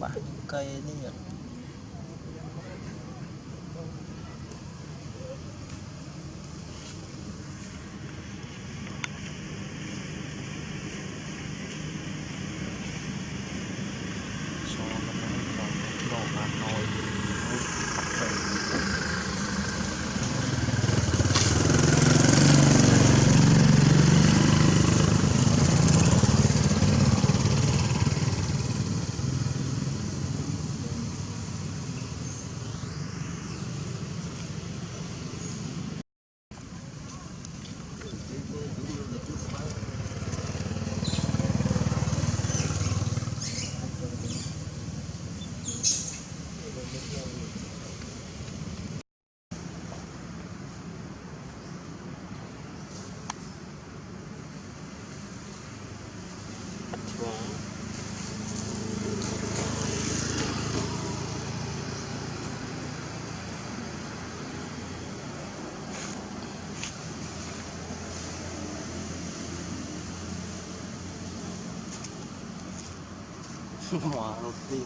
pakai ini ya so nó nó nó nó 哇，好贵。